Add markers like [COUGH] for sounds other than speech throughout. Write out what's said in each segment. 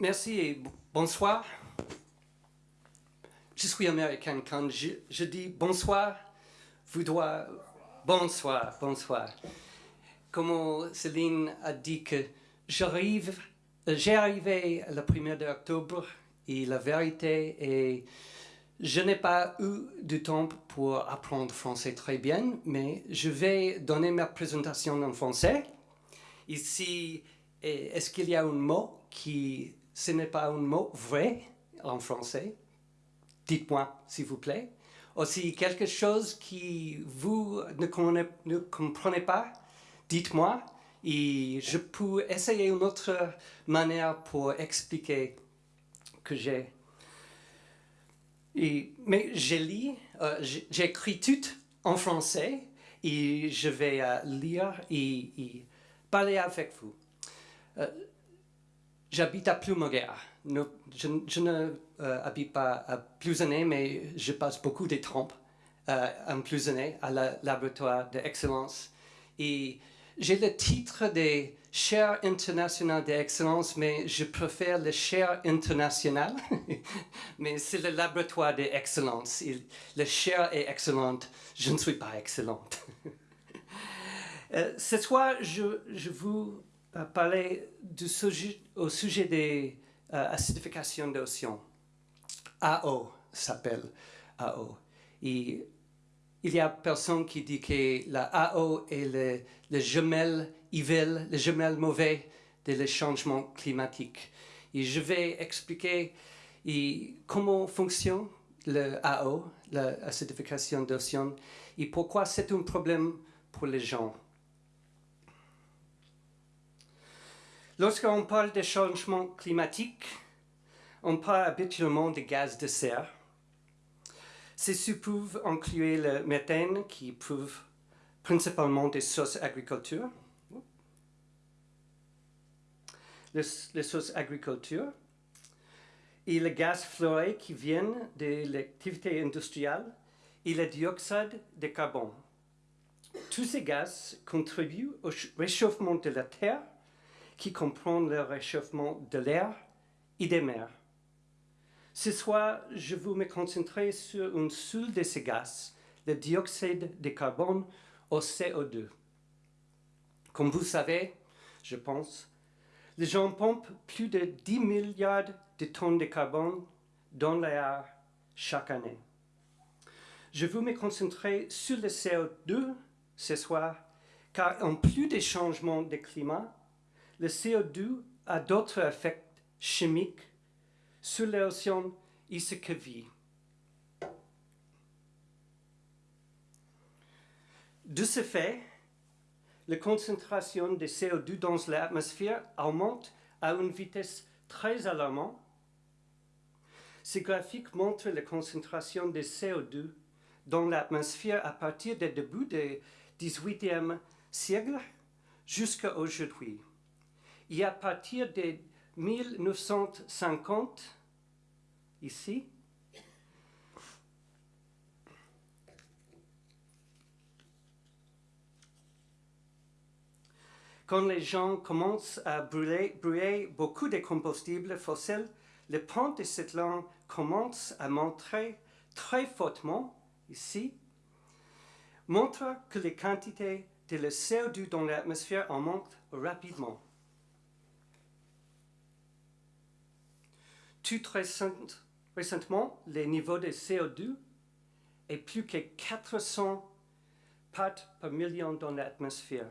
Merci et bonsoir. Je suis américain. Quand je, dis bonsoir, vous bonsoir, bonsoir. Comme Céline a dit que j'arrive, j'ai arrivé le 1er octobre et la vérité est je n'ai pas eu du temps pour apprendre français très bien, mais je vais donner ma présentation en français. Ici, est-ce qu'il y a un mot qui ce n'est pas un mot vrai en français? Dites-moi, s'il vous plaît. Aussi, quelque chose qui vous ne, ne comprenez pas, dites-moi. Et je peux essayer une autre manière pour expliquer que j'ai. mais j'ai lu, euh, j'ai écrit tout en français et je vais euh, lire et, parler avec vous. Euh, J'habite à Plumoguer. Je, ne habite pas à Plouzané, mais je passe beaucoup de temps euh, en Plouzané, à la laboratoire d'excellence. Et j'ai le titre des chaires internationales d'excellence, mais je préfère le chaire international. [LAUGHS] mais c'est le laboratoire d'excellence. Le chaire est excellente, je ne suis pas excellente. [LAUGHS] euh, ce soir, je, je vous parler au sujet des euh, acidifications d'océan. AO s'appelle AO. Et il y a personne qui dit que la AO est le, le jumelle evil, le jumelle mauvais des changements climatiques. Et je vais expliquer comment fonctionne le AO, l'acidification d'océan, et pourquoi c'est un problème pour les gens. Lorsqu'on parle de changement climatique, on parle habituellement des gaz de serre. Ces peuvent inclure le méthane qui prouve principalement des sources agriculture, les, sources agriculture, et le gaz fluoré qui viennent de l'activité industrielle et le dioxyde de carbone. Tous ces gaz contribuent au réchauffement de la Terre qui comprend le réchauffement de l'air et des mers. Ce soir, je vais me concentrer sur une seule de ces gaz, le dioxyde de carbone au CO2. Comme vous savez, je pense, les gens pompent plus de 10 milliards de tonnes de carbone dans l'air chaque année. Je vais me concentrer sur le CO2 ce soir, car en plus des changements de climat, le CO2 a d'autres effets chimiques sur l'océan et. De ce fait, la concentration de CO2 dans l'atmosphère augmente à une vitesse très alarmante. Ce graphique montre la concentration de CO2 dans l'atmosphère à partir du début du XVIIIe siècle jusqu'à aujourd'hui. Et à partir de 1950, ici, quand les gens commencent à brûler, beaucoup de combustibles fossiles, le pente de cette langue commence à montrer très fortement, ici, montre que les quantités de CO2 dans l'atmosphère augmentent rapidement. Tout récemment, les niveaux de CO2 est plus que 400 parts par million dans l'atmosphère.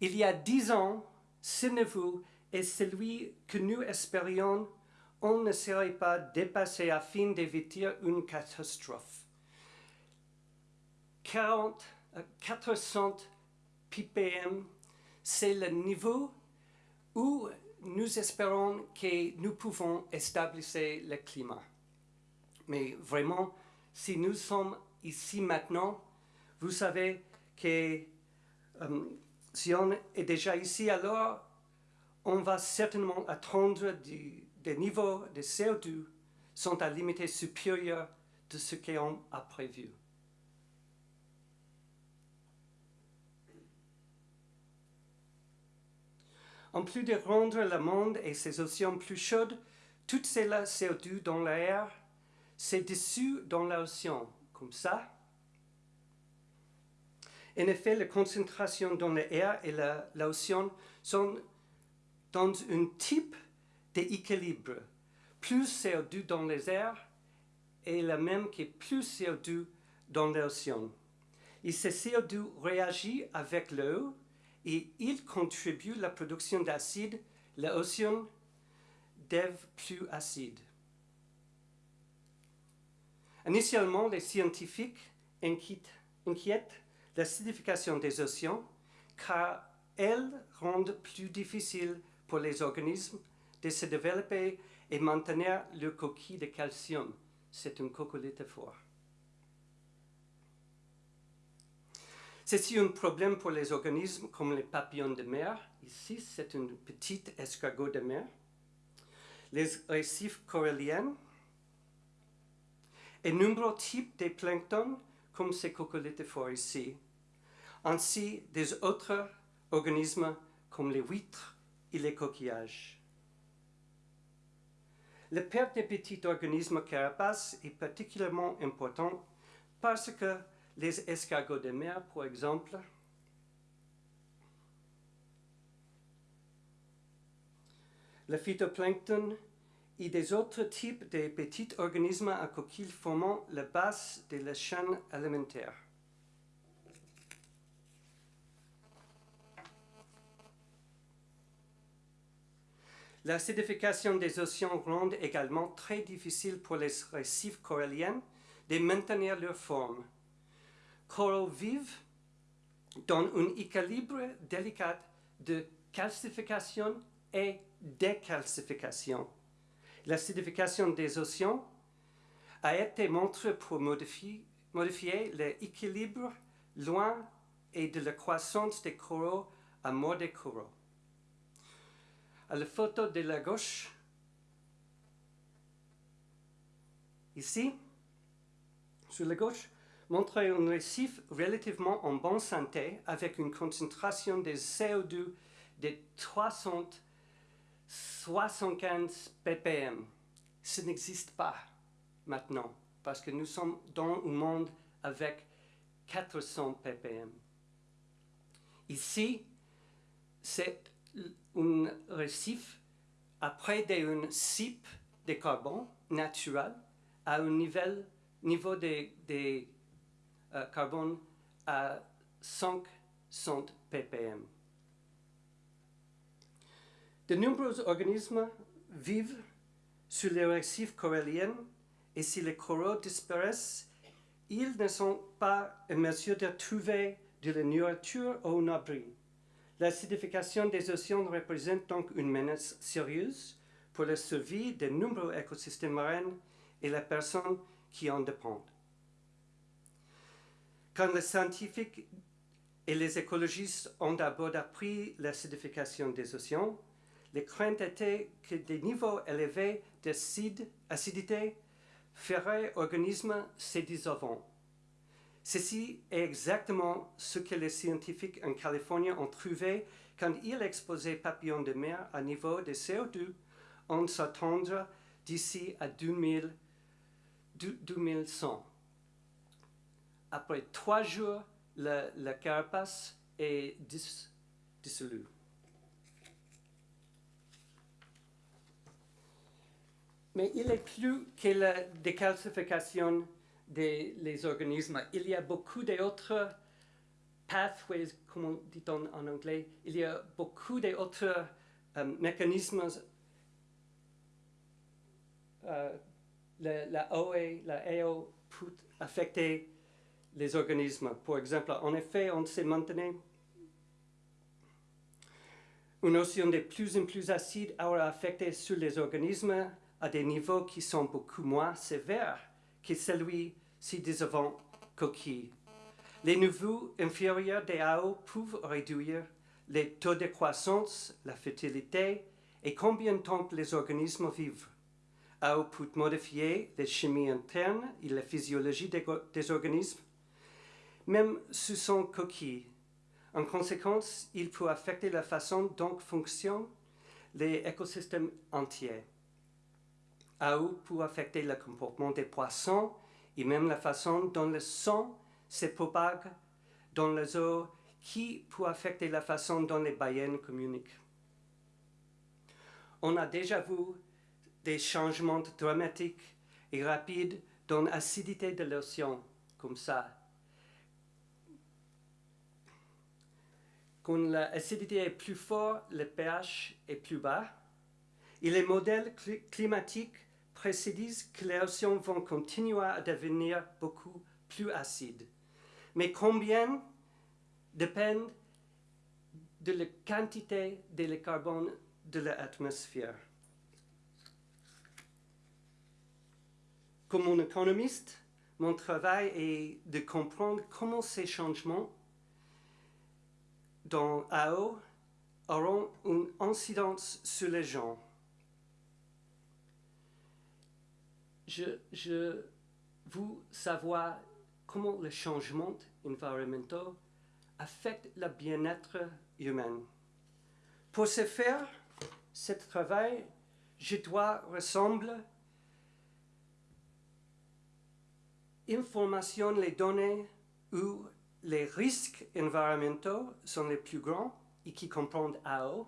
Il y a dix ans, ce niveau est celui que nous espérions on ne serait pas dépassé afin d'éviter une catastrophe. 40, 400 ppm, c'est le niveau où nous espérons que nous pouvons stabiliser le climat. Mais vraiment, si nous sommes ici maintenant, vous savez que euh, si on est déjà ici, alors on va certainement attendre des niveaux de CO2 sont à limite supérieure de ce qu'on a prévu. En plus de rendre le monde et ses océans plus chauds, toutes ces CO2 dans l'air s'est dissout dans l'océan, comme ça. En effet, les concentrations dans l'air et l'océan sont dans un type d'équilibre. Plus CO2 dans les airs est la même que plus CO2 dans l'océan. Et ce CO2 réagit avec l'eau et il contribue à la production d'acide. L'océan devient plus acide. Initialement, les scientifiques inquiètent l'acidification des océans car elles rendent plus difficile pour les organismes de se développer et maintenir leur coquille de calcium. C'est une cocolite fort. C'est un problème pour les organismes comme les papillons de mer. Ici, c'est une petite escargot de mer. Les récifs coralliens et nombreux types de plancton comme ces coquelites forts ici, ainsi des autres organismes comme les huîtres et les coquillages. La perte des petits organismes carapaces est particulièrement importante parce que les escargots de mer, par exemple, le phytoplancton et des autres types de petits organismes à coquilles formant la base de la chaîne alimentaire. L'acidification des océans rend également très difficile pour les récifs coralliens de maintenir leur forme. Coraux vivent dans un équilibre délicat de calcification et décalcification. L'acidification des océans a été montrée pour modifier, modifier l'équilibre loin et de la croissance des coraux à mort des coraux. À la photo de la gauche, ici, sur la gauche, montre un récif relativement en bonne santé avec une concentration de CO2 de 375 ppm. Ce n'existe pas maintenant parce que nous sommes dans un monde avec 400 ppm. Ici, c'est un récif après d'un cipe de carbone naturel à un niveau, niveau de, carbone à 500 ppm. De nombreux organismes vivent sur les récifs coralliens et si les coraux disparaissent, ils ne sont pas en mesure de trouver de la nourriture ou un abri. L'acidification des océans représente donc une menace sérieuse pour la survie de nombreux écosystèmes marins et les personnes qui en dépendent. Quand les scientifiques et les écologistes ont d'abord appris l'acidification des océans, les craintes étaient que des niveaux élevés d'acidité feraient organismes se dissolvant. Ceci est exactement ce que les scientifiques en Californie ont trouvé quand ils exposaient papillons de mer à niveau de CO2 en s'attendre d'ici à 2000, 2100. Après trois jours, la, carapace est dissolue. Mais il est plus que la décalcification des organismes. Il y a beaucoup d'autres pathways, comme dit-on en anglais, il y a beaucoup d'autres euh, mécanismes. Euh, la, la OE, la AO peut affecter les organismes. Par exemple, en effet, on sait maintenant une océan de plus en plus acide aura affecté sur les organismes à des niveaux qui sont beaucoup moins sévères que celui ci avant coquille. Les niveaux inférieurs des AO peuvent réduire les taux de croissance, la fertilité et combien de temps les organismes vivent. AO peut modifier les chimies internes et la physiologie des, des organismes, même sous son coquille. En conséquence, il peut affecter la façon dont fonctionnent les écosystèmes entiers. AO peut affecter le comportement des poissons et même la façon dont le sang se propage dans les eaux qui peut affecter la façon dont les baleines communiquent. On a déjà vu des changements dramatiques et rapides dans l'acidité de l'océan, comme ça. Quand l'acidité est plus forte, le pH est plus bas. Et les modèles climatiques prédisent que les océans vont continuer à devenir beaucoup plus acides. Mais combien dépend de la quantité de carbone de l'atmosphère? Comme un économiste, mon travail est de comprendre comment ces changements dans AO auront une incidence sur les gens. Je, je veux savoir comment les changements environnementaux affectent le bien-être humain. Pour ce faire, ce travail, je dois ressembler information les données où les risques environnementaux sont les plus grands et qui comprennent AO.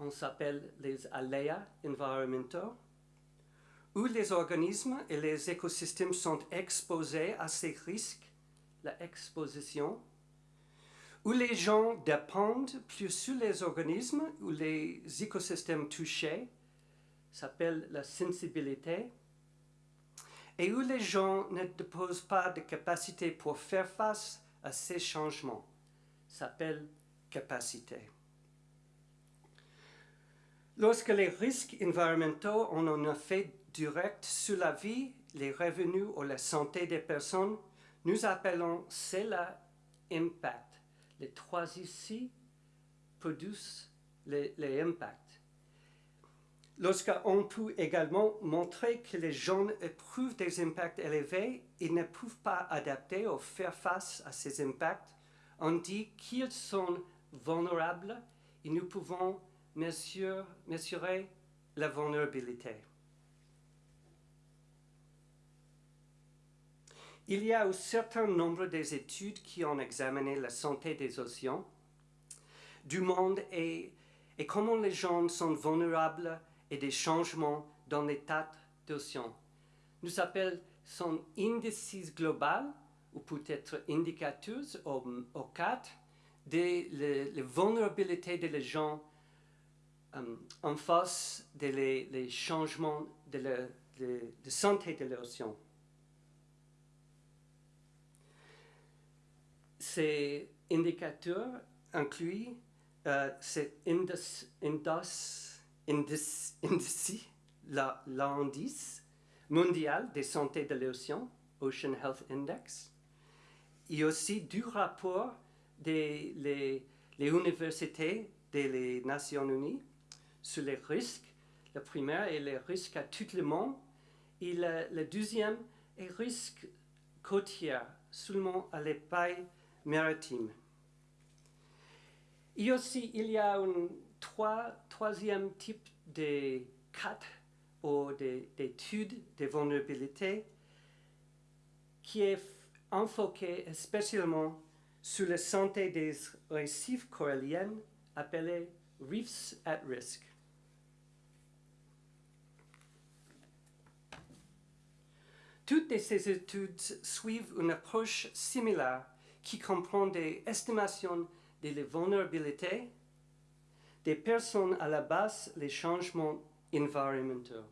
On s'appelle les aléas environnementaux où les organismes et les écosystèmes sont exposés à ces risques, la exposition, où les gens dépendent plus sur les organismes ou les écosystèmes touchés, s'appelle la sensibilité, et où les gens ne disposent pas de capacité pour faire face à ces changements, s'appelle capacité. Lorsque les risques environnementaux ont un effet direct sur la vie, les revenus ou la santé des personnes, nous appelons cela impact. Les trois ici produisent les, les impacts. Lorsqu'on peut également montrer que les gens éprouvent des impacts élevés et ne peuvent pas adapter ou faire face à ces impacts, on dit qu'ils sont vulnérables et nous pouvons mesurer, mesurer la vulnérabilité. Il y a un certain nombre d'études qui ont examiné la santé des océans, du monde et, et comment les gens sont vulnérables et des changements dans l'état d'océan. Nous appelons son indice global, ou peut-être indicateurs, au, au cadre de la vulnérabilité des gens um, en face des les, changements de, santé de l'océan. Ces indicateurs incluent euh, cet indice, l'indice mondial de santé de l'océan, Ocean Health Index, et aussi du rapport des les, les universités des Nations Unies sur les risques. Le premier est les risques à tout le monde et le, deuxième est risque côtier seulement à l'épaille maritime. Et aussi, il y a un troisième type de cas ou d'études de, vulnérabilité qui est enfoqué spécialement sur la santé des récifs coralliens appelés reefs at risk. Toutes ces études suivent une approche similaire qui comprend des estimations de la vulnérabilité des personnes à la base les changements environnementaux.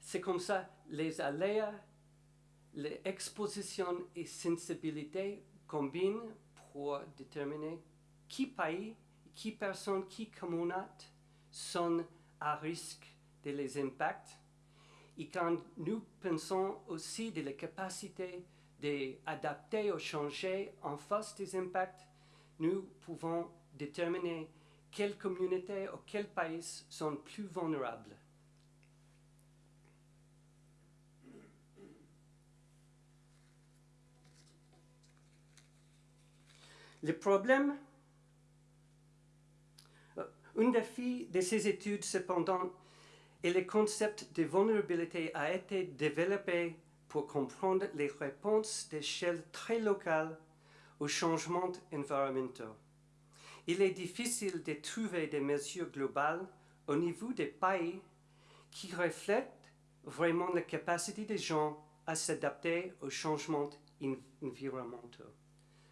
C'est comme ça, les aléas, les expositions et sensibilités combinent pour déterminer qui pays, qui personnes, qui communautés sont à risque de les impacts. Et quand nous pensons aussi de la capacité d'adapter ou changer en face des impacts, nous pouvons déterminer quelles communautés ou quels pays sont plus vulnérables? Le problème, euh, un défi de ces études cependant est le concept de vulnérabilité a été développé pour comprendre les réponses d'échelle très locale aux changements environnementaux. Il est difficile de trouver des mesures globales au niveau des pays qui reflètent vraiment la capacité des gens à s'adapter aux changements environnementaux.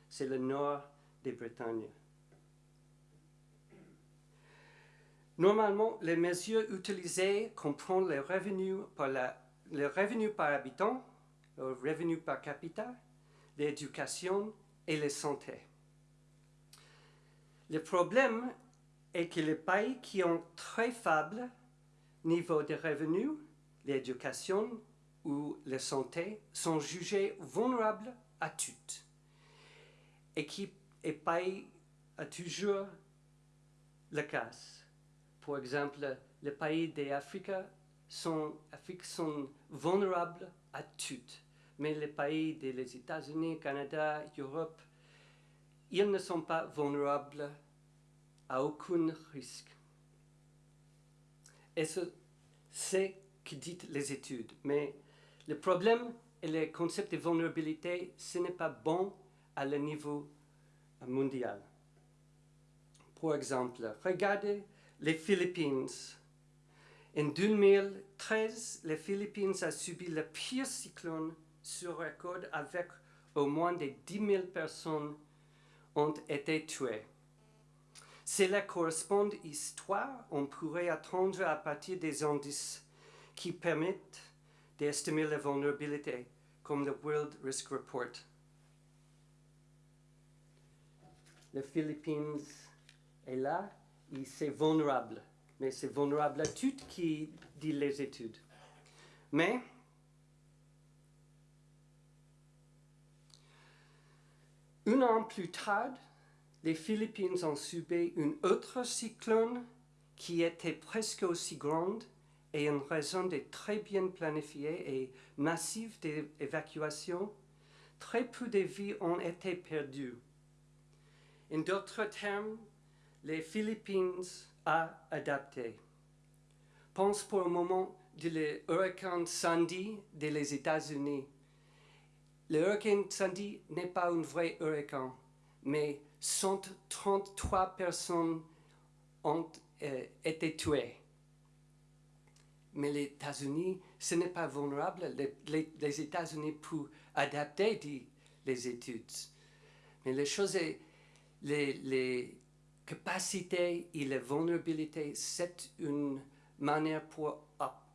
C'est le nord de Bretagne. Normalement, les mesures utilisées comprennent les revenus par, les revenus par habitant, le revenu par capita, l'éducation et la santé. Le problème est que les pays qui ont très faible niveau de revenus, l'éducation ou la santé sont jugés vulnérables à tout et qui et pays a toujours le cas. Par exemple, les pays d'Afrique sont, sont vulnérables à tout. Mais les pays des États-Unis, Canada, Europe, ils ne sont pas vulnérables à aucun risque. Et c'est ce que disent les études. Mais le problème et le concept de vulnérabilité, ce n'est pas bon à le niveau mondial. Par exemple, regardez les Philippines. En 2013, les Philippines ont subi le pire cyclone sur record avec au moins de 10 000 personnes ont été tuées. Cela correspond à histoire, on pourrait attendre à partir des indices qui permettent d'estimer la vulnérabilité, comme le World Risk Report. Les Philippines est là, et c'est vulnérable. Mais c'est vulnérable à tout qui dit les études. Mais un an plus tard, les Philippines ont subi une autre cyclone qui était presque aussi grande et en raison de très bien planifiées et massives d'évacuation, très peu de vies ont été perdues. En d'autres termes, les Philippines ont adapté. Pense pour un moment de l'hurricane Sandy des États-Unis. Le hurricane Sandy n'est pas un vrai hurricane, mais 133 personnes ont euh, été tuées. Mais les États-Unis, ce n'est pas vulnérable. Les, États-Unis peuvent adapter les études. Mais les choses les, capacités et les vulnérabilités, c'est une manière pour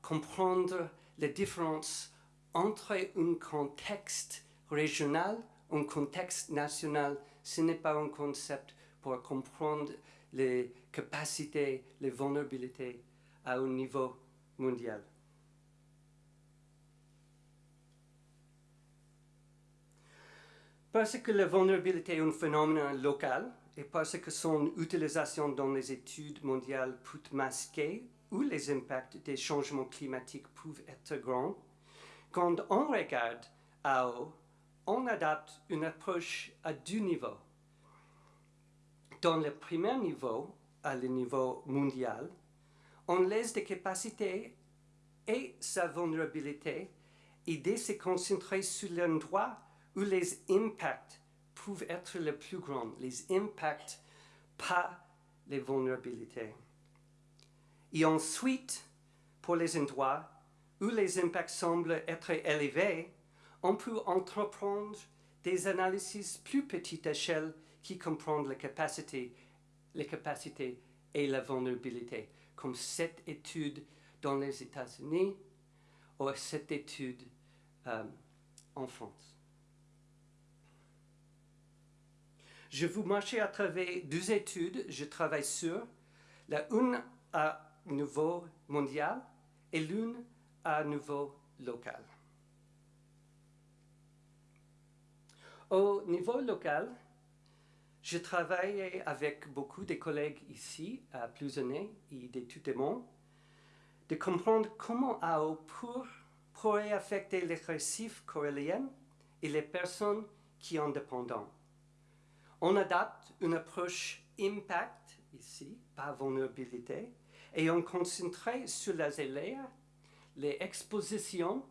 comprendre les différences entre un contexte régional un contexte national. Ce n'est pas un concept pour comprendre les capacités, les vulnérabilités à un niveau mondial. Parce que la vulnérabilité est un phénomène local et parce que son utilisation dans les études mondiales peut masquer où les impacts des changements climatiques peuvent être grands, quand on regarde à haut, on adapte une approche à deux niveaux. Dans le premier niveau, à le niveau mondial, on laisse des capacités et sa vulnérabilité et se concentrer sur l'endroit où les impacts peuvent être les plus grands, les impacts, pas les vulnérabilités. Et ensuite, pour les endroits où les impacts semblent être élevés, on peut entreprendre des analyses plus petite échelle qui comprennent les capacités, les capacités et la vulnérabilité, comme cette étude dans les États-Unis ou cette étude euh, en France. Je vous marcher à travers deux études. Je travaille sur la une à niveau mondial et l'une à niveau local. au niveau local, je travaille avec beaucoup de collègues ici à Plusonnet et de monde de comprendre comment AO pourrait affecter les récifs coralliens et les personnes qui en dépendent. On adapte une approche impact ici, pas vulnérabilité, et on concentre sur les aléas, les expositions,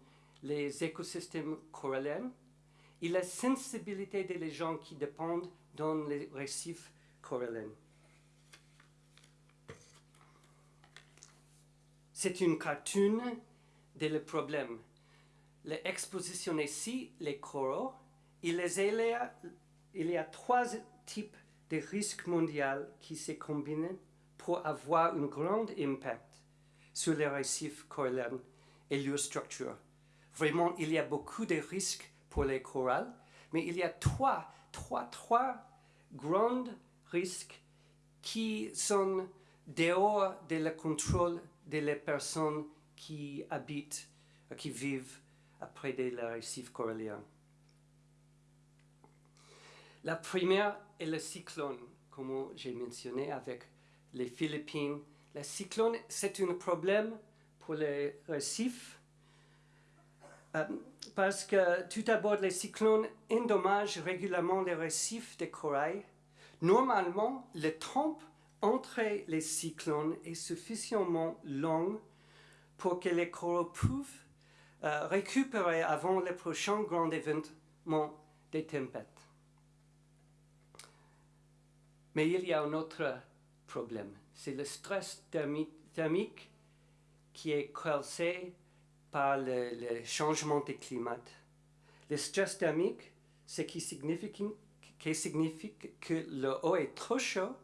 les écosystèmes coralliens et la sensibilité des gens qui dépendent dans les récifs coralliens. C'est une cartoon de le problème. L'exposition ici, les coraux, et les aléas, il y a trois types de risques mondiaux qui se combinent pour avoir un grand impact sur les récifs coralliens et leur structure. Vraiment, il y a beaucoup de risques pour les coraux, mais il y a trois, trois, trois grands risques qui sont dehors de le contrôle des personnes qui habitent, qui vivent près des récifs coralliens. La première est le cyclone, comme j'ai mentionné avec les Philippines. Le cyclone, c'est un problème pour les récifs euh, parce que tout d'abord, les cyclones endommagent régulièrement les récifs de corail. Normalement, le temps entre les cyclones est suffisamment long pour que les coraux puissent euh, récupérer avant le prochain grand événement des tempêtes. Mais il y a un autre problème, c'est le stress thermique qui est causé par le, changement du climat. Le stress thermique, ce qui signifie, qui signifie que l'eau est trop chaud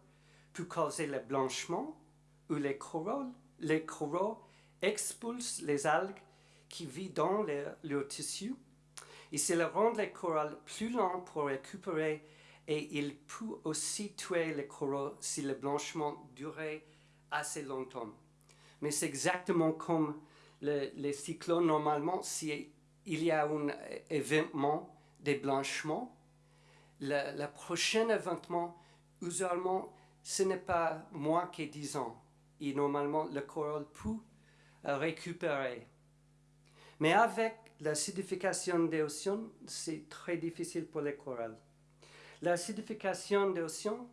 peut causer le blanchiment ou les coraux, expulsent les algues qui vivent dans leur tissu et cela rend les coraux plus lents pour récupérer et il peut aussi tuer les coraux si le blanchiment durait assez longtemps. Mais c'est exactement comme les cyclones normalement, s'il y a un événement de blanchiment, le, le prochain événement, usuellement, ce n'est pas moins que 10 ans. Et normalement, le coral peut récupérer. Mais avec l'acidification des océans, c'est très difficile pour les coraux. L'acidification des océans,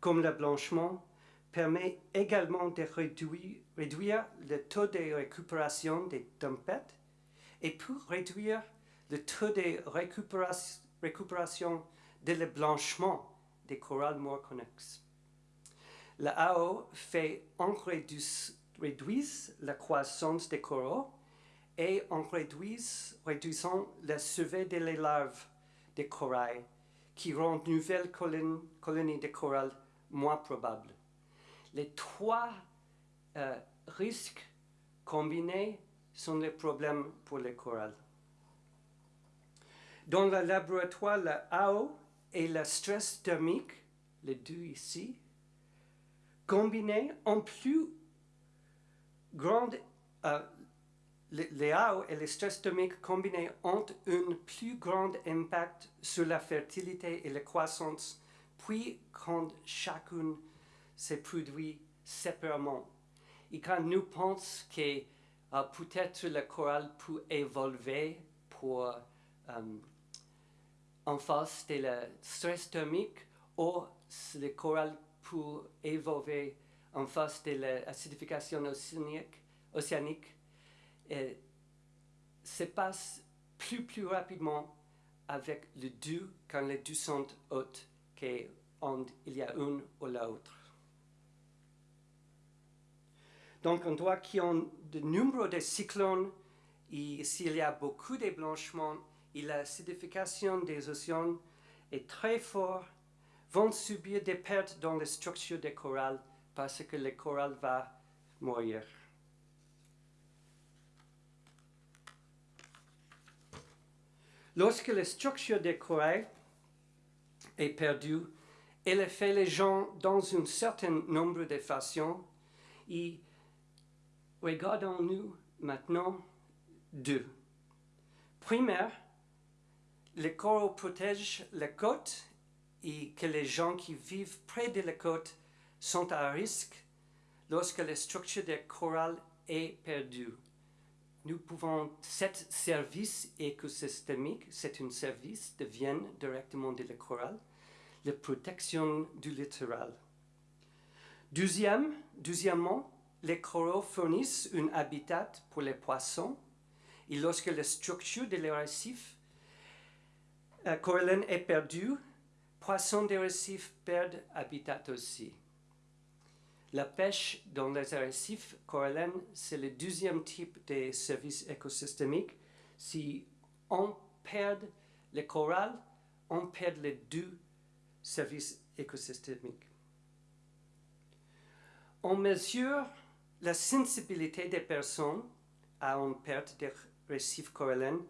comme le blanchiment, permet également de réduire, le taux de récupération des tempêtes et pour réduire le taux de récupération, de le blanchiment des coraux morts connexes. La AO fait en réduire la croissance des coraux et en réduisant la survie des larves des corail qui rend nouvelles colonies de corail moins probables. Les trois euh, risques combinés sont les problèmes pour les coraux. Dans le laboratoire, la AO et le stress thermique, les deux ici, combinés en plus grande, euh, les AO et le stress thermique combinés ont un plus grand impact sur la fertilité et la croissance, puis quand chacun se produit séparément. Et quand nous pensons que euh, peut-être le coral peut évoluer pour euh, en face de le stress thermique, ou le coral pour évoluer en face de l'acidification océanique, océanique se passe plus plus rapidement avec le deux quand les deux sont hautes qu'il y a une ou l'autre. Donc on doit qu'il y de nombre cyclones et s'il y a beaucoup de blanchiments et l'acidification des océans est très forte vont subir des pertes dans la structure des coraux parce que le coral va mourir. Lorsque la structure des coraux est perdue, elle fait les gens dans un certain nombre de façons regardons-nous maintenant deux. Première, les coraux protègent la côte et que les gens qui vivent près de la côte sont à risque lorsque la structure des coraux est perdue. Nous pouvons, cet service écosystémique, c'est un service de vient directement de la coral, la protection du littoral. Deuxième, deuxièmement, les coraux fournissent un habitat pour les poissons et lorsque la structure de les récifs euh, est perdue, poissons des récifs perdent habitat aussi. La pêche dans les récifs corallines, c'est le deuxième type de service écosystémique. Si on perd le coral, on perd les deux services écosystémiques. On mesure la sensibilité des personnes à une perte des récifs corallines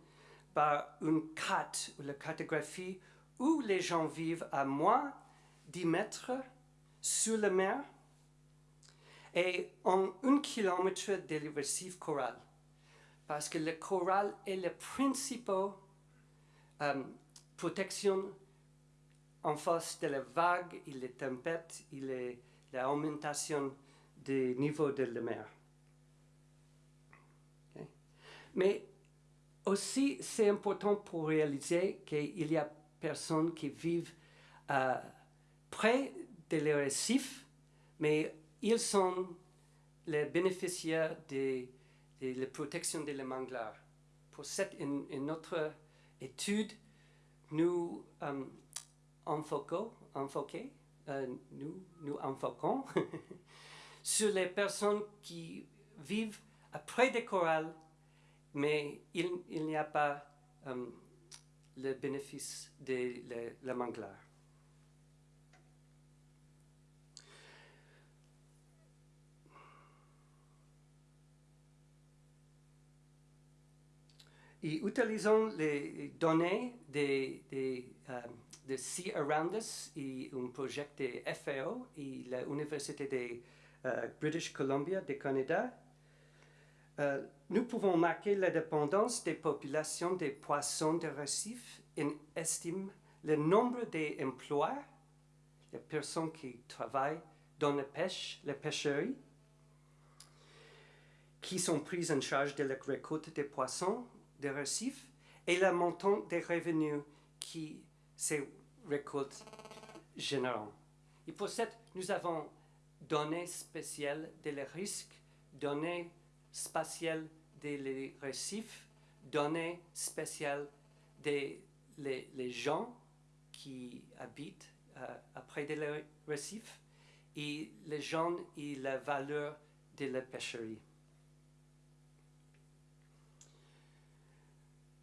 par une carte ou la cartographie où les gens vivent à moins 10 mètres sur la mer et en un kilomètre de récif coral. Parce que le coral est la principale euh, protection en face de la vague et les tempêtes et l'augmentation des niveaux de la mer. Mais aussi, c'est important pour réaliser qu'il y a personnes qui vivent euh, près des récifs, mais ils sont les bénéficiaires de, la protection des manglars. Pour cette une, autre étude, nous euh, enfoquons, euh, nous, nous enfoquons [LAUGHS] sur les personnes qui vivent près des corals, mais il, n'y a pas euh, le bénéfice de la manglar. Et utilisant les données de, de, euh, de Sea Around Us et un projet de FAO et l'Université de euh, British Columbia du Canada, euh, nous pouvons marquer la dépendance des populations des poissons de récif et estime le nombre d'emplois, les personnes qui travaillent dans la pêche, la pêcherie, qui sont prises en charge de la récolte des poissons des récifs et le montant des revenus qui ces récoltes génèrent. Et pour cette, nous avons données spéciales des risques, données spatiales des récifs, données spéciales des les, gens qui habitent euh, après des récifs et les gens et la valeur de la pêcherie.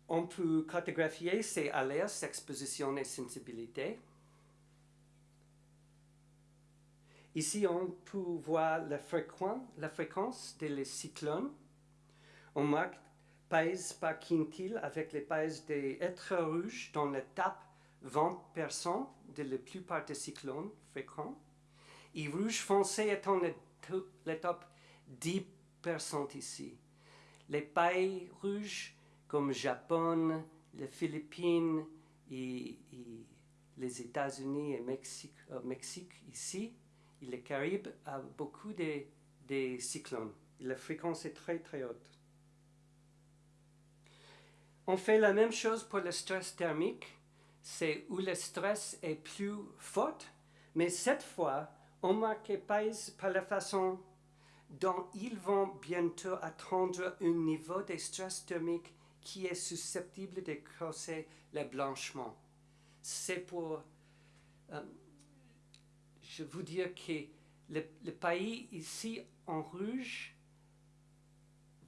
On peut cartographier ces alertes, expositions et sensibilités. Ici, on peut voir la, fréquence, des cyclones. On marque pays par quintile avec les pays des êtres rouges dans l'étape 20% de la plupart des cyclones fréquents. Et rouge foncé étant l'étape 10% ici. Les pailles rouges comme Japon, les Philippines et, les États-Unis et Mexique, euh, Mexique ici, les Caraïbes a beaucoup de, cyclones. la fréquence est très très haute. On fait la même chose pour le stress thermique, c'est où le stress est plus fort, mais cette fois, on marque pas par la façon dont ils vont bientôt atteindre un niveau de stress thermique qui est susceptible de causer le blanchiment. C'est pour, euh, je vous dire que le, pays ici en rouge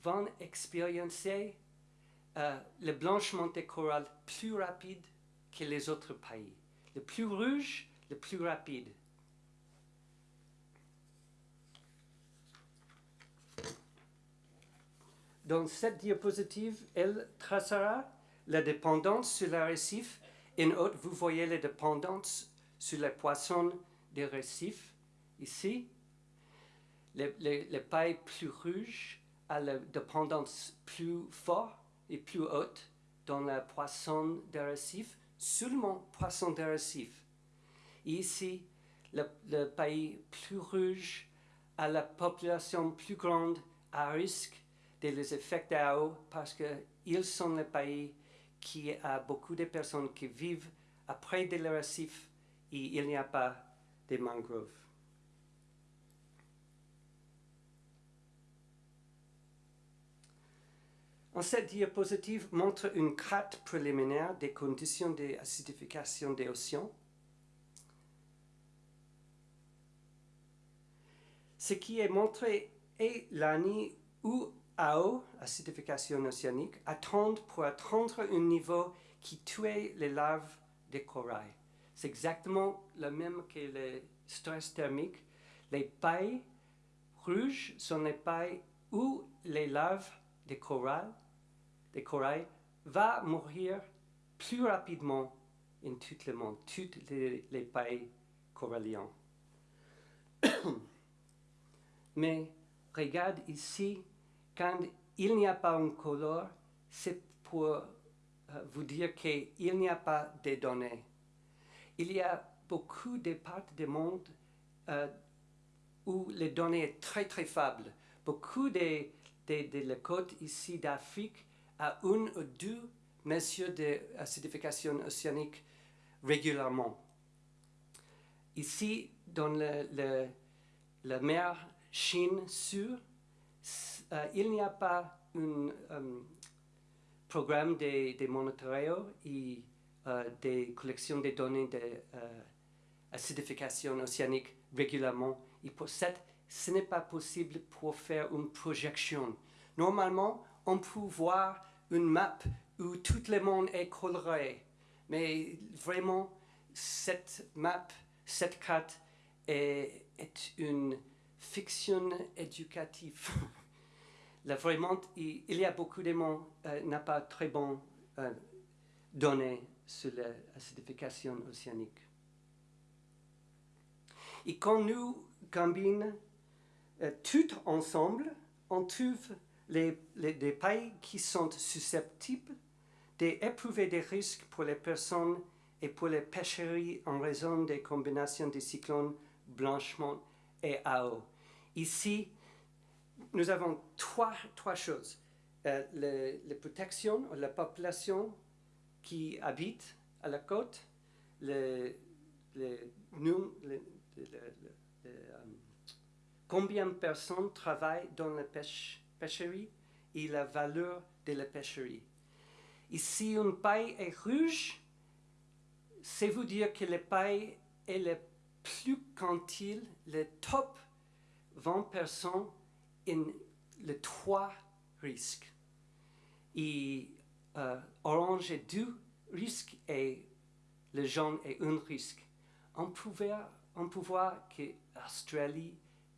vont expérimenter euh, le blanchiment des coraux plus rapide que les autres pays. Le plus rouge, le plus rapide. Dans cette diapositive, elle tracera la dépendance sur le récif. En haut, vous voyez la dépendance sur les poissons des récifs. Ici, les, pailles plus rouges a la dépendance plus forte et plus haute dans la poisson de récif, seulement poisson de récif. Ici, le, pays plus rouge a la population plus grande à risque des effets d'eau parce qu'ils sont le pays qui a beaucoup de personnes qui vivent après des récifs et il n'y a pas de mangroves. En cette diapositive montre une carte préliminaire des conditions d'acidification des océans. Ce qui est montré est l'année où AO, acidification océanique, attendent pour atteindre un niveau qui tuait les larves de corail. C'est exactement le même que le stress thermique. Les pailles rouges sont les pailles où les larves de corail, de corail va mourir plus rapidement en tout le monde, toutes les, les pailles coralliennes. [COUGHS] Mais regarde ici, quand il n'y a pas un couleur, c'est pour euh, vous dire qu'il n'y a pas de données. Il y a beaucoup de parties du monde euh, où les données sont très très faibles. Beaucoup de, de, de côtes ici d'Afrique a une ou deux mesures d'acidification océanique régulièrement. Ici, dans le, la mer Chine Sur, euh, il n'y a pas un um, programme de, de monitoring et euh, de collection de données d'acidification euh, océanique régulièrement. Et pour ça, ce n'est pas possible pour faire une projection. Normalement, on peut voir une map où tout le monde est coloré. Mais vraiment, cette map, cette carte est, une fiction éducative. [LAUGHS] Là, vraiment, il, y a beaucoup de monde euh, n'a pas très bon euh, données sur l'acidification océanique. Et quand nous combinons euh, tout ensemble, on trouve les, les, des pays qui sont susceptibles d'éprouver des risques pour les personnes et pour les pêcheries en raison des combinations des cyclones blanchiment et AO. Ici, nous avons trois, trois choses. Euh, les, protections, la population qui habite à la côte, le, combien de personnes travaillent dans la pêche, pêcherie et la valeur de la pêcherie. Ici, une paille est rouge, c'est vous dire que la paille est le plus quantile, le top 20 personnes in les trois risques. Et euh, orange est deux risques et le jaune est un risque. On peut, on peut voir que Australie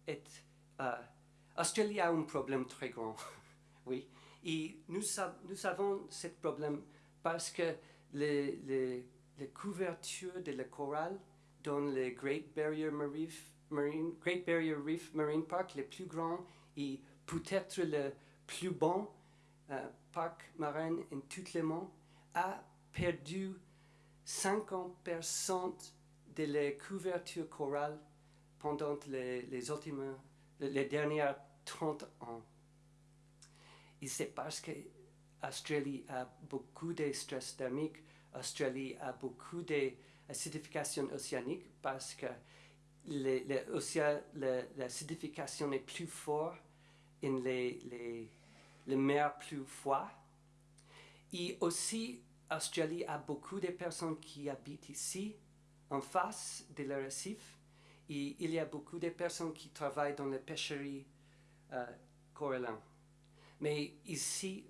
est... Euh, Australie a un problème très grand, [LAUGHS] oui. Et nous, nous savons ce problème parce que les, les, couvertures de la corail dans le Great Barrier Reef, Marine, Great Barrier Reef Marine Park, les plus grands et peut-être le plus bon euh, parc marin en tout monde, a perdu 50% de la couverture corale pendant les, les, les dernières 30 ans. Et c'est parce que Australie a beaucoup de stress thermique, Australie a beaucoup d'acidification océanique parce que l'acidification est plus forte dans les, les, les mers plus froides. Et aussi, Australie a beaucoup de personnes qui habitent ici, en face de la récif. Et il y a beaucoup de personnes qui travaillent dans les pêcheries euh, Mais ici,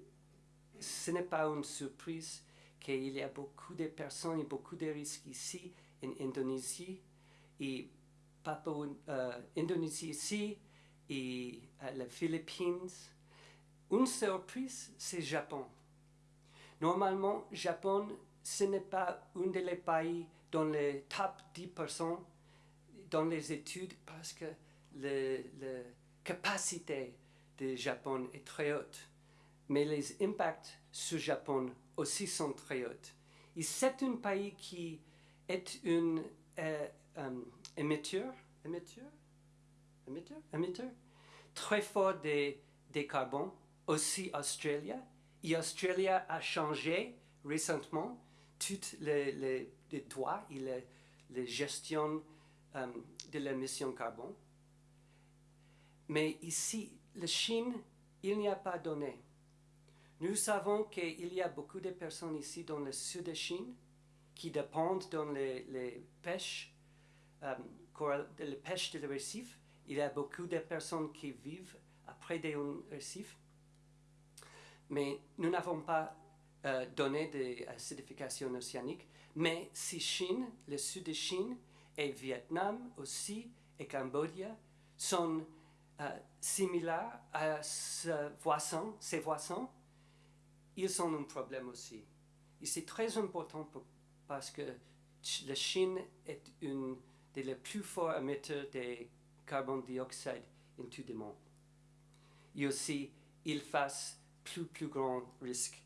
ce n'est pas une surprise qu'il y a beaucoup de personnes et beaucoup de risques ici, en Indonésie. Et Papua, euh, Indonésie ici et euh, les Philippines. Une surprise, c'est Japon. Normalement, Japon, ce n'est pas un des pays dans les top 10% dans les études parce que la capacité du Japon est très haute. Mais les impacts sur Japon aussi sont très hautes. Et c'est un pays qui est un euh, émetteur, émetteur, émetteur, émetteur, très fort des, des carbone, aussi Australie. Et Australie a changé récemment toutes les, droits et les, les gestions euh, de l'émission carbone. Mais ici, la Chine, il n'y a pas donné. Nous savons qu'il y a beaucoup de personnes ici dans le sud de Chine qui dépendent de les, les pêches, euh, de la pêche de récif. Il y a beaucoup de personnes qui vivent après des récifs. Mais nous n'avons pas euh, donné des acidifications océaniques. Mais si Chine, le sud de Chine, et Vietnam aussi, et Cambodge sont euh, similaires à ce voisin, ces voisins, ils ont un problème aussi. Et c'est très important parce que la Chine est une des plus forts émetteurs de carbone dioxyde en tout le monde. Et aussi, ils face plus, plus grand risque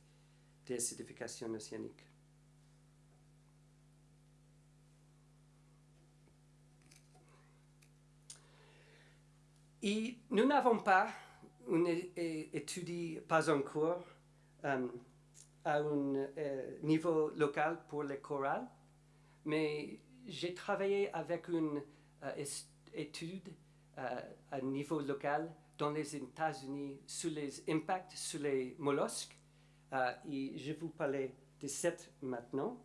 d'acidification océanique. Nous n'avons pas une étude, pas encore, euh, à un euh, niveau local pour les chorales, mais j'ai travaillé avec une euh, étude à niveau local dans les États-Unis sur les impacts sur les mollusques et je vous parler de cette maintenant.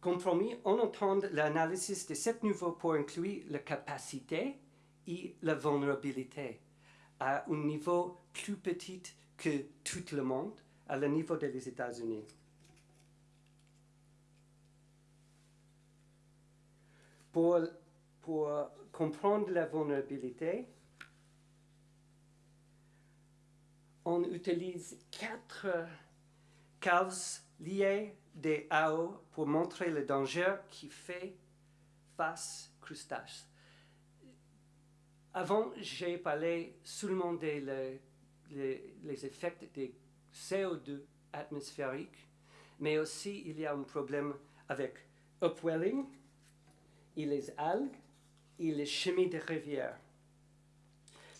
Compromis, on entend l'analyse de ce niveau pour inclure la capacité et la vulnérabilité à un niveau plus petit que tout le monde, à le niveau des États-Unis. Pour comprendre la vulnérabilité, on utilise quatre causes liées des AO pour montrer le danger qui fait face crustacés. Avant, j'ai parlé seulement des les, effets des CO2 atmosphériques, mais aussi il y a un problème avec upwelling et les algues et les chemins de rivières.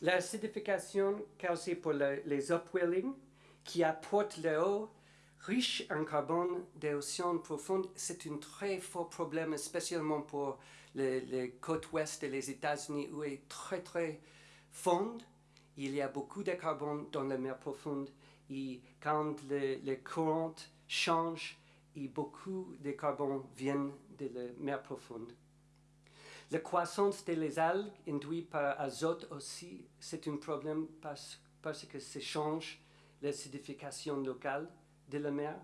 L'acidification causée par les upwelling qui apportent l'eau riche en carbone des océans profonds, c'est un très fort problème, spécialement pour les, côtes ouest des États-Unis où est très très fonde. Il y a beaucoup de carbone dans la mer profonde et quand les courants changent, et beaucoup de carbone viennent de la mer profonde. La croissance des algues induite par azote aussi, c'est un problème parce, parce que ça change l'acidification locale de la mer.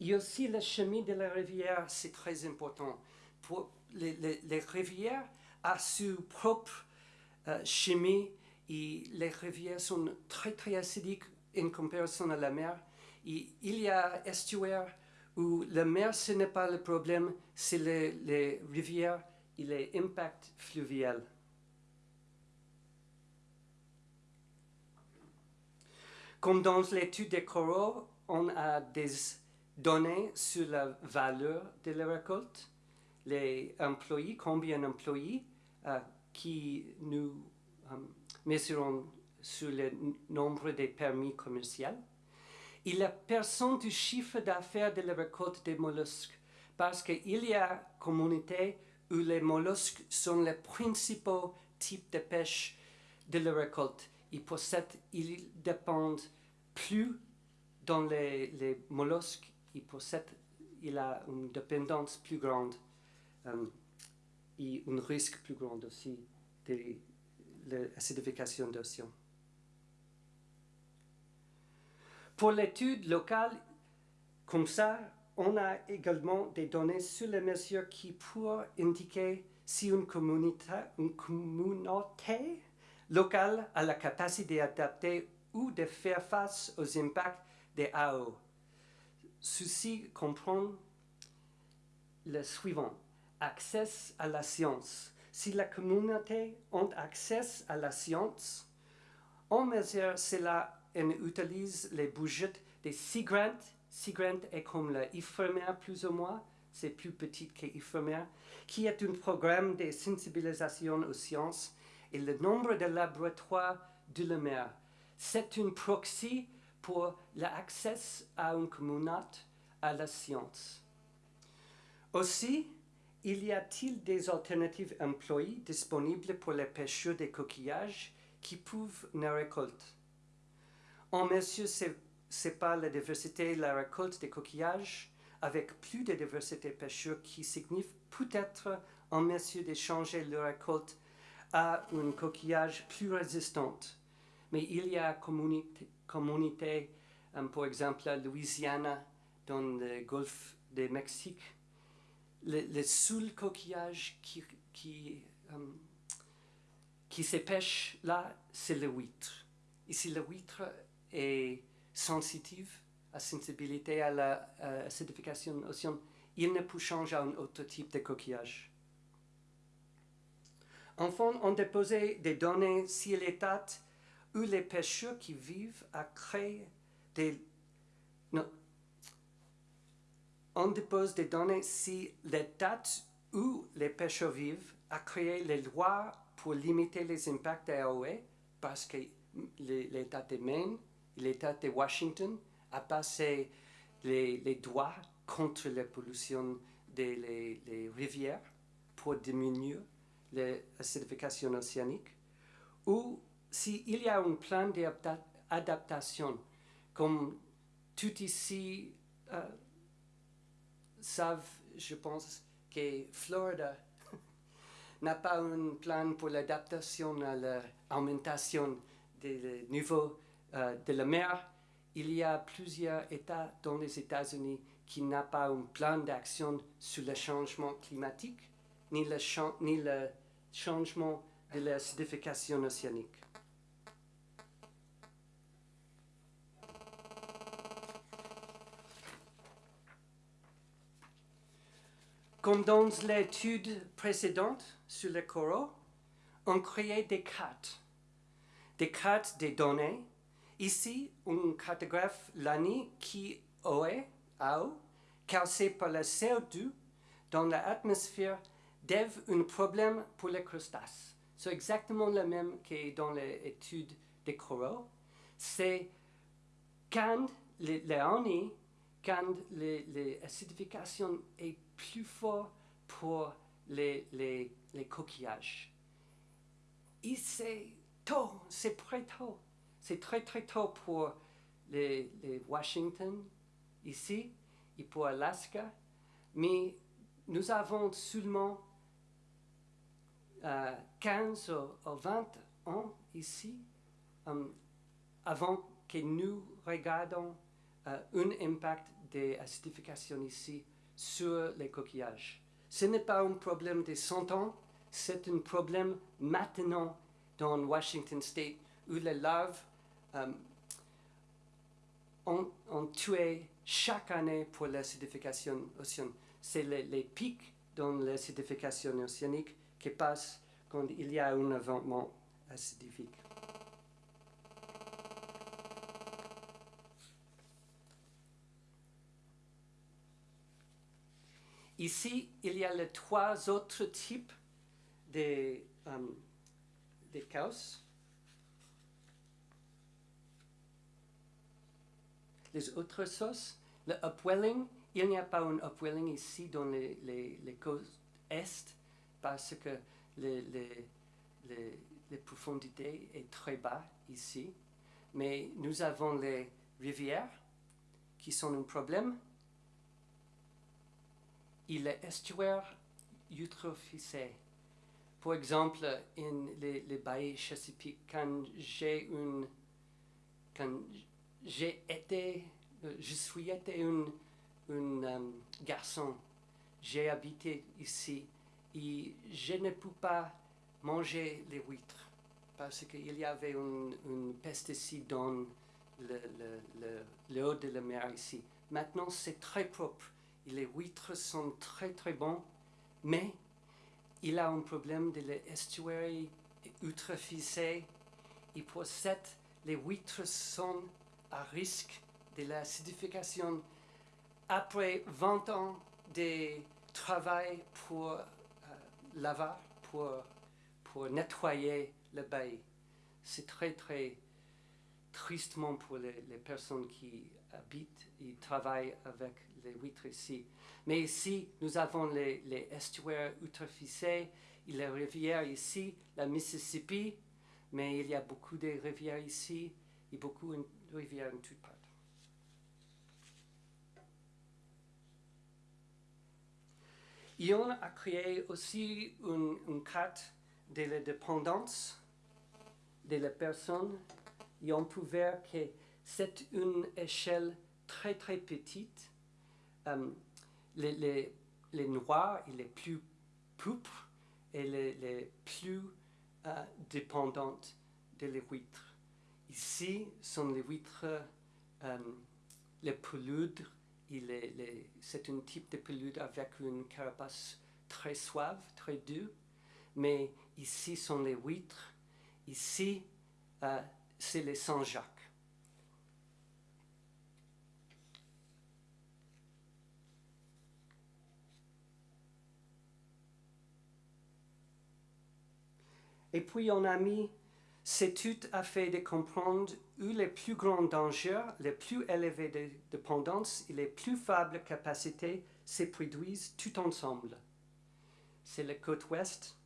Et aussi le chemin de la rivière, c'est très important. Pour les, rivières ont leur propre euh, chimie et les rivières sont très très acidiques en comparaison à la mer. Et il y a estuaires où la mer ce n'est pas le problème, c'est les rivières et les impacts fluviaux. Comme dans l'étude des coraux, on a des données sur la valeur de la récolte, les employés, combien d'employés euh, qui nous euh, mesurons sur le nombre de permis commerciaux, et la personne du chiffre d'affaires de la récolte des mollusques, parce qu'il y a communauté où les mollusques sont les principaux types de pêche de la récolte. Et pour ils dépendent plus dans les, les mollusques et pour cette, il a une dépendance plus grande euh, et un risque plus grand aussi de l'acidification d'océan. Pour l'étude locale, comme ça, on a également des données sur les mesures qui pourraient indiquer si une communauté, locale a la capacité d'adapter ou de faire face aux impacts des AO. Ceci comprend le suivant. Accès à la science. Si la communauté a accès à la science, on mesure cela et utilise les budgets des SIGRANT Sigrent est comme l'Ifremer plus ou moins, c'est plus petite que qui est un programme de sensibilisation aux sciences et le nombre de laboratoires de la mer. C'est une proxy pour l'accès à une communauté à la science. Aussi, il y a-t-il des alternatives employées disponibles pour les pêcheurs de coquillages qui peuvent ne récolter? En monsieur pas la diversité la récolte des coquillages avec plus de diversité pêcheurs qui signifie peut-être en monsieur d'échanger leur récolte à un coquillage plus résistant. Mais il y a communauté, communauté um, par exemple la Louisiane, dans le golfe du Mexique, le, le seul coquillage qui, qui, um, qui se pêche là, c'est le huître. Ici, le huître est sensitive à sensibilité à la acidification océan, il ne peut changer à un autre type de coquillage. Enfin, on déposait des données si l'état où les pêcheurs qui vivent à créer des... Non. On dépose des données si l'état où les pêcheurs vivent a créé les lois pour limiter les impacts AOE parce que l'État de Maine l'État de Washington a passé les, les droits contre la pollution des rivières pour diminuer l'acidification océanique, ou s'il y a un plan d'adaptation, comme tout ici euh, savent, je pense, que Florida [LAUGHS] n'a pas un plan pour l'adaptation à l'augmentation des niveaux euh, de la mer, il y a plusieurs États dans les États-Unis qui n'ont pas un plan d'action sur le changement climatique ni le, changement de l'acidification océanique. Comme dans l'étude précédente sur le coraux, on créait des cartes, des cartes des données Ici, un cartographe l'année qui aurait, causé par le CO2 dans l'atmosphère, devient un problème pour les crustacés. C'est exactement le même que dans l'étude des coraux. C'est quand l'année, quand l'acidification est plus forte pour les, les, les coquillages. Et c'est tôt, c'est très tôt. C'est très très tôt pour les, Washington ici et pour Alaska, mais nous avons seulement 15 ou 20 ans ici um, avant que nous regardions uh, un impact de l'acidification ici sur les coquillages. Ce n'est pas un problème de 100 ans, c'est un problème maintenant dans Washington State où les larves um, ont, tué chaque année pour l'acidification océanique. C'est les, pics dans l'acidification océanique qui passent quand il y a un événement acidifique. Ici, il y a les trois autres types de, de causes. Les autres sources. Le upwelling, il n'y a pas un upwelling ici dans les, les, côtes est parce que les, les, profondités est très bas ici. Mais nous avons les rivières qui sont un problème. Et les estuaires eutrophisés. Par exemple, in les, les Chesapeake, quand j'ai une, quand j'ai été, euh, je suis été un, euh, garçon, j'ai habité ici et je ne peux pas manger les huîtres parce qu'il y avait un, pesticide dans le, le, le, haut de la mer ici. Maintenant, c'est très propre les huîtres sont très très bons, mais il a un problème de l'estuaire eutrophisé et pour les huîtres sont à risque de l'acidification après 20 ans de travail pour euh, laver, pour, pour nettoyer le bail, c'est très très tristement pour les, personnes qui habitent et travaillent avec les huîtres ici. Mais ici, nous avons les, les estuaires eutrophicés et les rivières ici, la Mississippi, mais il y a beaucoup de rivières ici et beaucoup de rivières en toutes parts. Ion a créé aussi une, carte de la dépendance de la personne et on peut voir que c'est une échelle très très petite. Um, les, noirs et les plus pauvres et les, plus uh, dépendantes de les. Ici sont les huîtres, um, les peludes, c'est un type de pelude avec une carapace très suave, très dure, mais ici sont les huîtres, ici uh, c'est les Saint-Jacques. Et puis on a mis, cette étude a fait de comprendre où les plus grands dangers, les plus élevées de dépendance et les plus faibles capacités se produisent tout ensemble. C'est la côte ouest.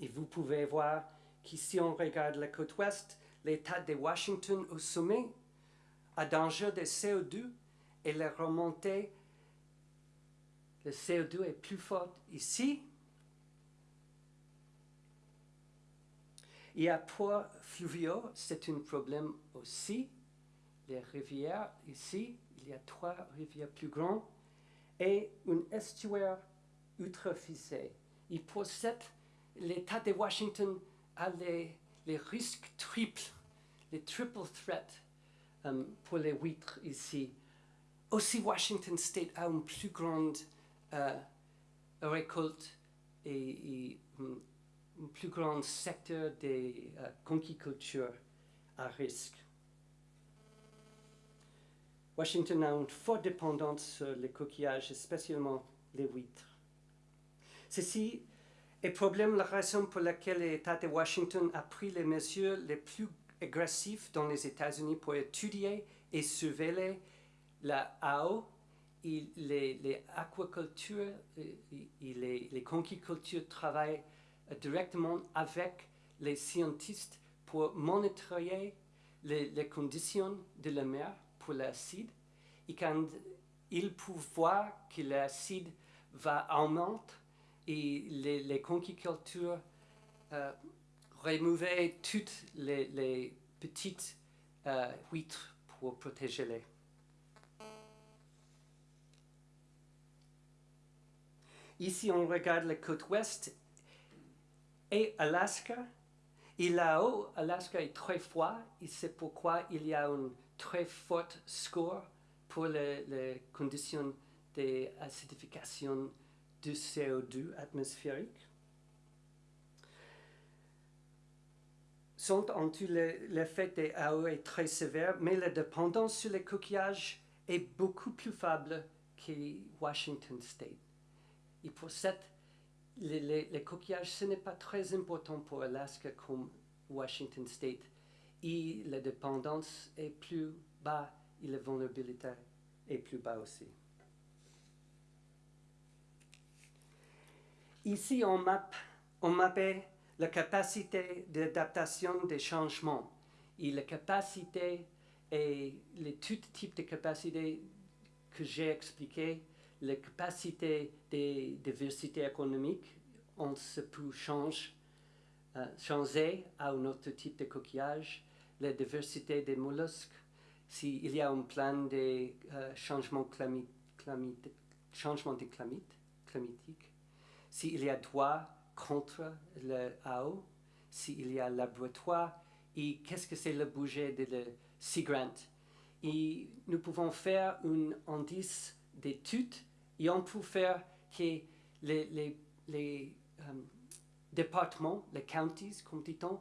Et vous pouvez voir qu'ici on regarde la côte ouest, l'État de Washington au sommet a danger de CO2 et la remontée, le CO2 est plus forte ici. Et à poids fluviaux, c'est un problème aussi. Les rivières ici, il y a trois rivières plus grandes et un estuaire eutrophicé. Et pour cette, l'État de Washington a les les risques triples, les triple threats um, pour les huîtres ici. Aussi, Washington State a une plus grande uh, récolte et, et um, un plus grand secteur de uh, conquiculture à risque. Washington a une forte dépendance sur les coquillages, spécialement les huîtres. Ceci et problème, la raison pour laquelle l'État de Washington a pris les mesures les plus agressives dans les États-Unis pour étudier et surveiller la AO et les, les aquacultures et, les, les conquicultures travaillent directement avec les scientifiques pour monitorer les, conditions de la mer pour l'acide. Et quand ils peuvent voir que l'acide va augmenter, et les, les conquicultures euh, toutes les, petites euh, huîtres pour protéger les. Ici, on regarde la côte ouest et Alaska. Et là-haut, Alaska est très froid et c'est pourquoi il y a une très forte score pour les, les conditions d'acidification du CO2 atmosphérique sont en tout l'effet des AO est très sévère, mais la dépendance sur les coquillages est beaucoup plus faible que Washington State. Et pour cette, les, coquillages, ce n'est pas très important pour Alaska comme Washington State. Et la dépendance est plus bas et la vulnérabilité est plus bas aussi. Ici, on mappe, on mappait la capacité d'adaptation des changements et la capacité et les tout types de capacités que j'ai expliquées, la capacité de diversité économique, on se peut changer, euh, changer à un autre type de coquillage, la diversité des mollusques, s'il y a un plan de euh, changement, changement de climatique, s'il y a droit contre le AO, s'il y a laboratoire, et qu'est-ce que c'est le budget de le Sea Grant. Et nous pouvons faire un indice d'études et on peut faire que les, um, départements, les counties, comme dit-on,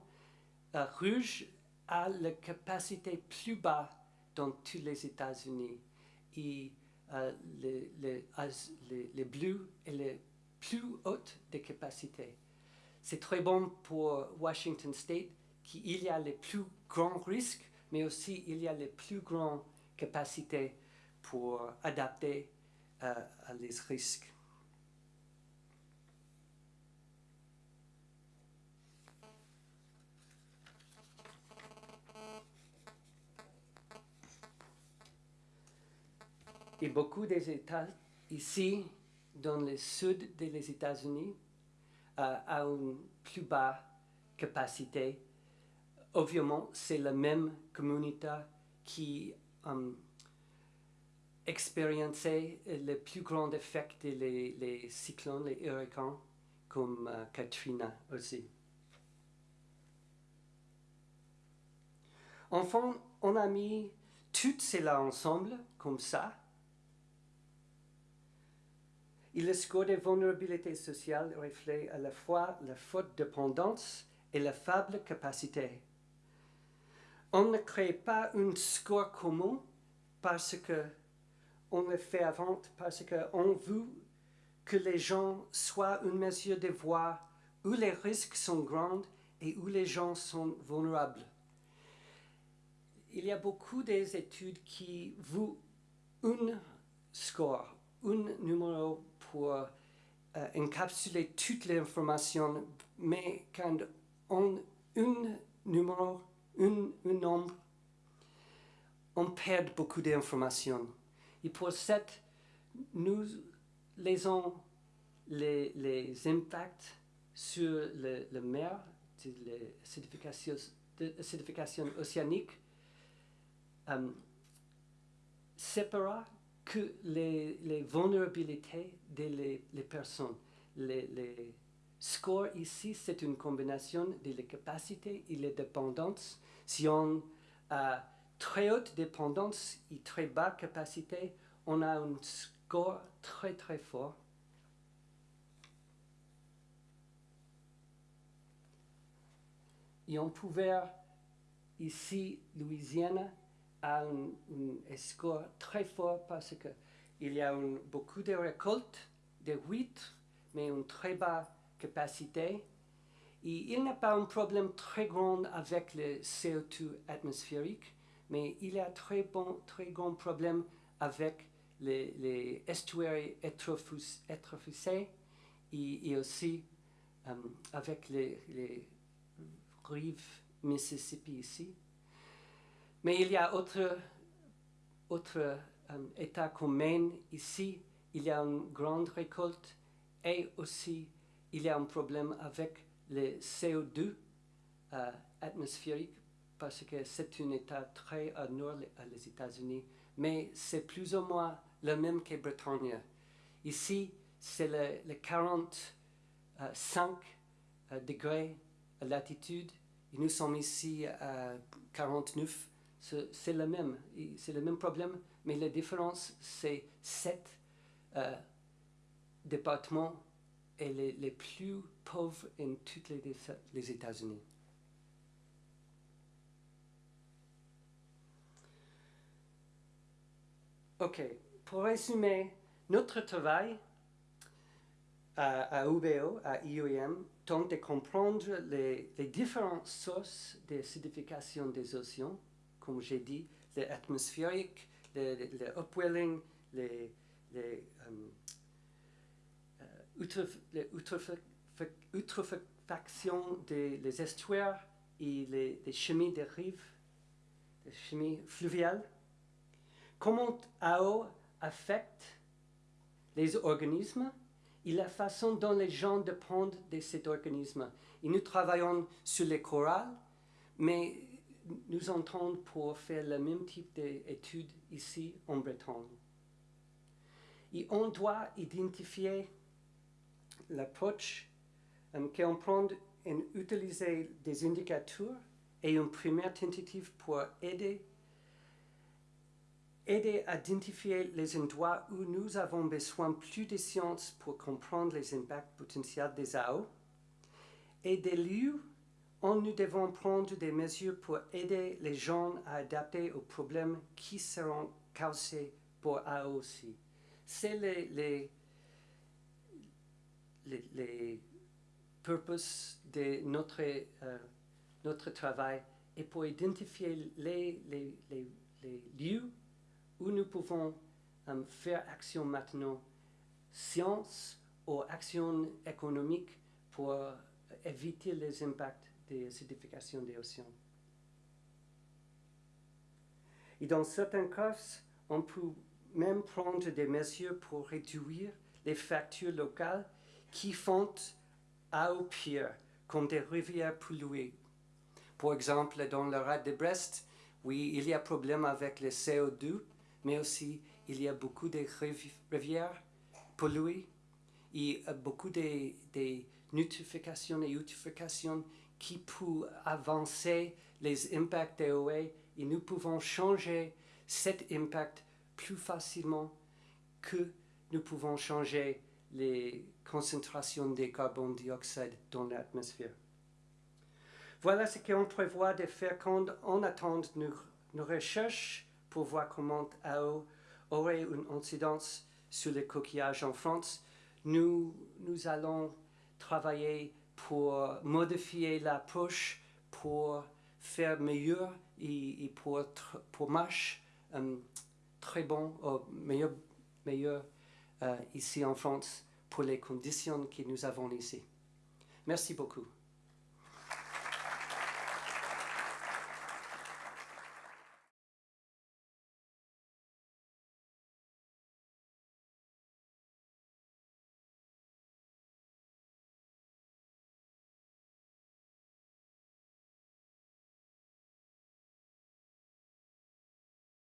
uh, Rouge a la capacité plus bas dans tous les États-Unis. Et euh, les, les, bleus et les plus hautes des capacités. C'est très bon pour Washington State, qui il y a les plus grands risques, mais aussi il y a les plus grandes capacités pour adapter euh, à les risques. Et beaucoup des États ici, dans le sud des États-Unis, euh, a une plus basse capacité. Obviamente, c'est la même communauté qui um, expériençait le plus grand effet des cyclones, les hurricanes, comme euh, Katrina aussi. Enfin, on a mis tout cela ensemble, comme ça, et le score de vulnérabilité sociale reflète à la fois la forte dépendance et la faible capacité. On ne crée pas un score commun parce que on le fait avant, parce qu'on veut que les gens soient une mesure de voir où les risques sont grands et où les gens sont vulnérables. Il y a beaucoup d'études qui vous un score, un numéro pour euh, encapsuler toute l'information, mais quand on un numéro, un, un nombre, on perd beaucoup d'informations. Et pour cette, nous lisons les, les impacts sur le, le mer, l'acidification océanique, euh, séparera que les, les vulnérabilités des les, les personnes. Les, les scores ici, c'est une combinaison de les capacités et les dépendances. Si on a très haute dépendance et très bas capacité, on a un score très très fort. Et on pouvait ici, Louisiane, a un, score très fort parce qu'il y a beaucoup de récoltes de huîtres, mais une très basse capacité. Et il n'y a pas un problème très grand avec le CO2 atmosphérique, mais il y a très bon, très grand problème avec les, les estuaires étrophusés et, aussi euh, avec les, les rives Mississippi ici. Mais il y a autre, autre um, État comme Maine ici, il y a une grande récolte et aussi il y a un problème avec le CO2 euh, atmosphérique parce que c'est un État très au nord des États-Unis, mais c'est plus ou moins le même que Bretagne. Ici, c'est le, le 45 euh, degrés à latitude et nous sommes ici à 49 c'est le même, c'est le même problème, mais la différence, c'est sept euh, départements et les, les, plus pauvres en tous les, les États-Unis. Ok, pour résumer, notre travail à, UBO, à IOM, tente de comprendre les, les différentes sources d'acidification des océans comme j'ai dit, l'atmosphérique, le, le, le, upwelling, les, les, um, uh, l'eutréfaction des les estuaires et les, les chemins des rives, les chemins fluviales. Comment AO affecte les organismes et la façon dont les gens dépendent de cet organisme. Et nous travaillons sur les corals, mais nous entendons pour faire le même type d'études ici en Bretagne. Et on doit identifier l'approche um, qu'on prend en utiliser des indicateurs et une première tentative pour aider, aider à identifier les endroits où nous avons besoin plus de sciences pour comprendre les impacts potentiels des AO et des lieux où nous devons prendre des mesures pour aider les gens à adapter aux problèmes qui seront causés pour AO aussi. C'est les, les, les, les purposes de notre, euh, notre travail et pour identifier les, les, les lieux où nous pouvons euh, faire action maintenant, science ou action économique pour éviter les impacts de l'acidification des océans. Et dans certains cas, on peut même prendre des mesures pour réduire les factures locales qui font à au pire, comme des rivières polluées. Par exemple, dans le rat de Brest, oui, il y a problème avec le CO2, mais aussi il y a beaucoup de rivières polluées et beaucoup de, de et notifications qui peuvent avancer les impacts des OE et nous pouvons changer cet impact plus facilement que nous pouvons changer les concentrations de carbone dioxyde dans l'atmosphère. Voilà ce qu'on prévoit de faire quand on attend nos, nos recherches pour voir comment AO aurait une incidence sur les coquillages en France. Nous, nous allons travailler pour modifier l'approche, pour faire meilleur et, pour, pour marcher euh, très bon, meilleur, meilleur euh, ici en France pour les conditions que nous avons ici. Merci beaucoup.